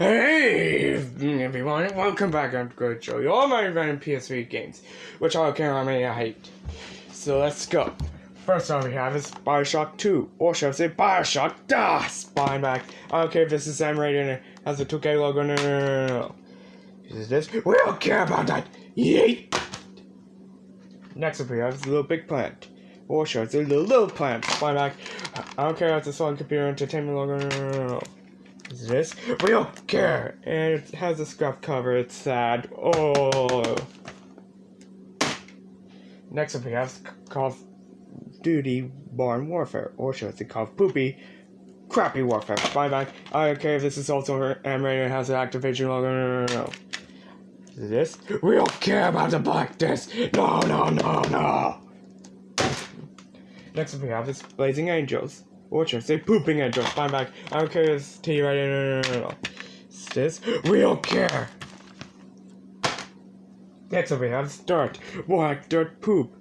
Hey everyone, welcome back. I'm going to show you all my random PS3 games, which I can't remember I hate. So let's go. First one we have is Bioshock 2, or should I say Bioshock ah, Das! Buying back. I don't care if this is Sam rated and it has a 2K logo. No, no, no, no, no. Is this? We don't care about that. Yeet! Next up we have is Little Big Planet. Or should I say Little Little Planet? Buying back. I don't care if it's a Sony Computer Entertainment logo. No, no, no, no. Is this? We don't care! And it has a scrap cover, it's sad. Oh. Next up we have Call of Duty Barn Warfare, or should I say Call of Poopy Crappy Warfare. Bye bye. I don't care if this is also and has an Activision logo. No, no, no, no. Is this? We don't care about the black disc! No, no, no, no! Next up we have is Blazing Angels. Or should say pooping angels? Fine back. I don't care it's T right no, no, no, no. This. We don't care. Next up we have. More like dirt poop.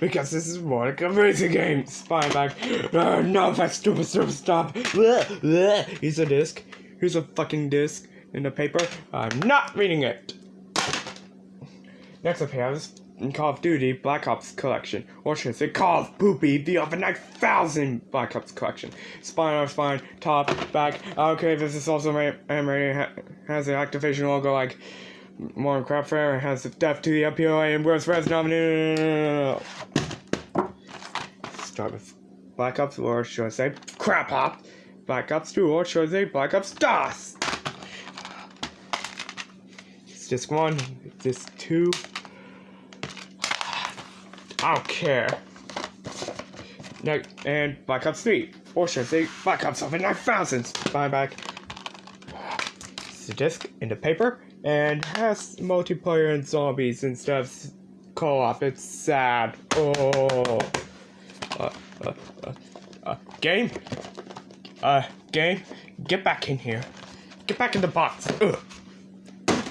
Because this is more like a racing game. Fine back. Uh, no, that stupid, stupid, stop. Here's a disc. Here's a fucking disc in the paper. I'm not reading it. Next up we have is Call of Duty Black Ops Collection, or should I say Call of Poopy, the over 9000 Black Ops Collection. Spine on spine, top, back. Okay, this is also my rated, ha has the Activision logo like Modern Crap Fair, has the Death to the MPOA and Worst Res nominated. Start with Black Ops, or should I say Crap Hop? Black Ops 2, or should I say Black Ops DOS? It's disc 1, disc 2. I don't care. No, and Black Ops 3. Or should I say Black Ops over 9000. Buy back. It's a disc in the paper and has multiplayer and zombies instead of co-op. It's sad. Oh. Uh, uh, uh, uh, game? Uh, game? Get back in here. Get back in the box. Ugh.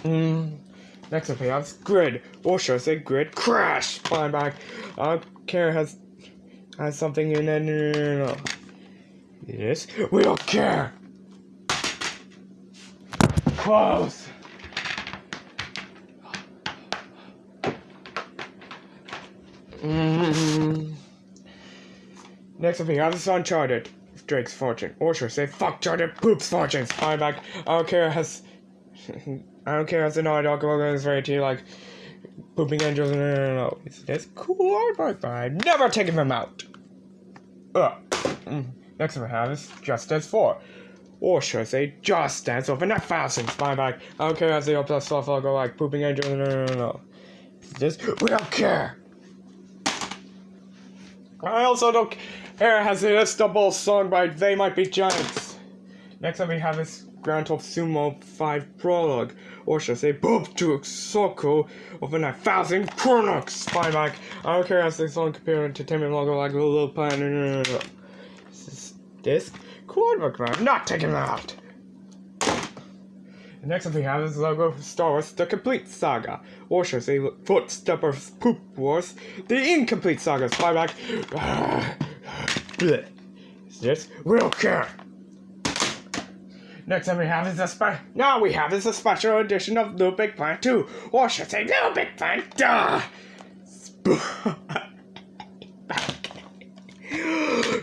Mm. Next up we have Grid, or should I say Grid Crash? Fine back. I don't has has something in it. No, no, no. Yes, we don't care. Close. Mm-hmm. Next up we have is Uncharted. Drake's Fortune. Or should I say fuck Uncharted Poops Fortunes. Fine back. Don't care has I don't care if the Naughty Dog logo is very to like pooping angels. No, no, no, no. It's cool artwork, but I'm never taking them out. Ugh. Mm. Next one I have is Just Dance 4. Or should I say Just Dance over 9000. My back. I don't care if the plus stuff logo like pooping angels. No, no, no, no. It's just, we don't care. I also don't care has a double song by They Might Be Giants. Next up we have is Grand Theft Sumo 5 Prologue, or should I say Bob to Soko over 9000 Chronox Spyback. I don't care if it's on computer entertainment logo like a little plan. No, uh, no, no. This is disc. Artwork, I'm not taking that out. The next one we have is the logo of Star Wars The Complete Saga, or should I say Footstep of Poop Wars, The Incomplete Saga Spyback. Is this? We don't care. Next time we have is a special. Now we have is a special edition of Little Big Planet 2, or should I say Little Big Planet Duh!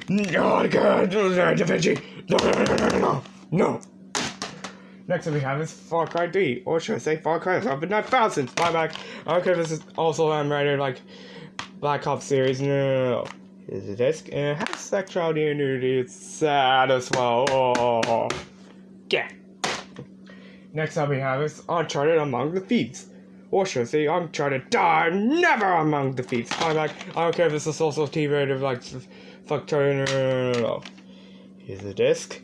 no, God, Da Vinci. No, no, no, no, no, no, no. Next up we have is Far Cry 3, or should I say Far Cry 7 9000. My back. If this is also I'm rated like Black Ops series. No, no, no. Is a disc and it has sexuality and nudity. It's sad as well. Oh. Yeah. Next up we have is Uncharted Among the Thieves. Or should I say Uncharted Die Never Among the Thieves. I'm like, I don't care if this is also TV rated like fuck no, no, no, no, no. Here's the disc.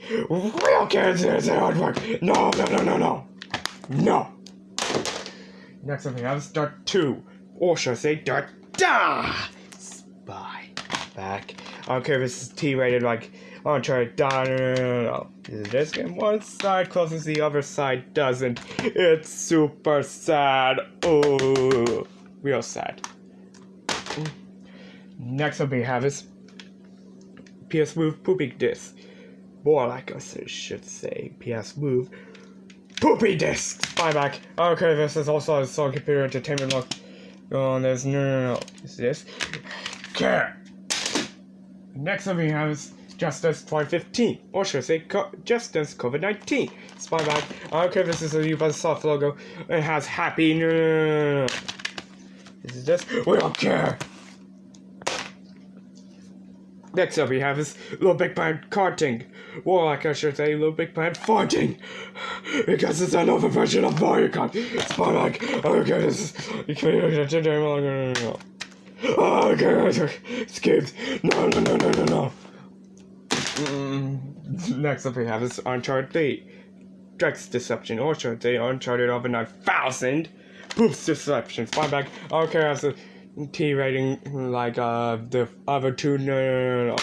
Kids, here's the artwork. No, no, no, no, no. No. Next up we have is Dirt 2. Or should I say Dirt Da Spy. Back. I don't care if this is T rated like Die. No. This game one side closes the other side doesn't? It's super sad. Oh, real sad. Next up we have is PS Move Pooping Disc. More like I should say PS Move Poopy disc. Spyback. Okay, this is also a Sony Computer Entertainment look. Oh, there's no, no, no. Is this? Okay. Next up we have is Justice 2015, or should I say Co- Justice COVID-19. Spyback. Okay, this is a Ubisoft logo. It has happy. No. This is just, We don't care. Next up we have is Little Big Planet karting. Or like I should say, Little Big Planet farting. Because it's another version of Mario Kart. Spyback. Okay, this is... You can't... No. Oh, okay, skipped. No, no, no, no, no, no. Next up we have is Uncharted 3. Drake's Deception, or should I say Uncharted over 9000. Boost Deception, Spyback. Okay, a T rating like uh the other two. No, no, no, no.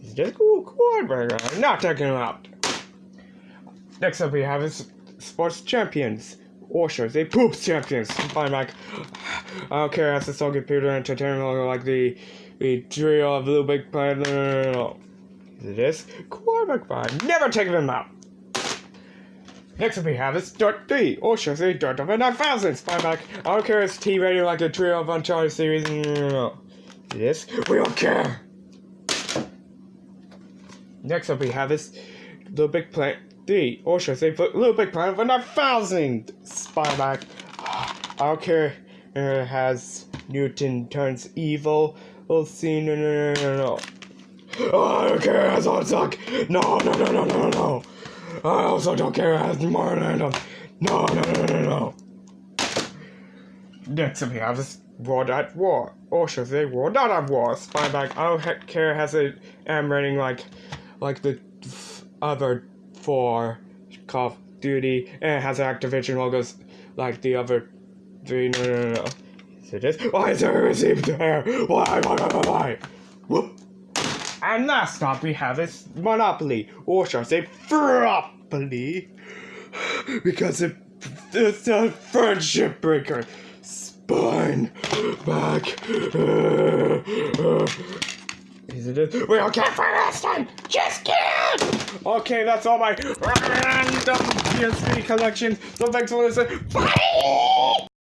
It's just cool, cool, I'm not talking about. Next up we have is Sports Champions. Or should I say Poops Champions. Spyback. Okay, has a Soul Computer Entertainment like the the trio of Little Big Planet. No, no, no, no. This? Quarterback five. Never take them out. Next up we have is Dirt 3, or should I say Dirt over 9000, Spyback. I don't care it's T rated like the trio of Uncharted series. No, no, no. This, we don't care. Next up we have is Little Big Planet 3, or should I say Little Big Planet over 9000, Spyback. I don't care it has Newton turns evil. We'll see. No, no, no, no, no. Oh, I don't care. On suck. No, no, no, no, no, no. I also don't care. Has more random. No, no, no, no, no. Next up we have is World at War, or should I say World Not at War. Spyback. I don't care. Has a M rating like, like the other four Call of Duty, and it has Activision logos like the other three. No, no, no, no. It this? Why is there a receipt there? Why, why, why, why, why? Whoop. And last up we have is Monopoly, or should I say Fropoly, because it, it's a friendship breaker. Spine back. Is it it? We don't care for last time. Just kidding. Okay, that's all my random PSP collection. So thanks for listening. Bye.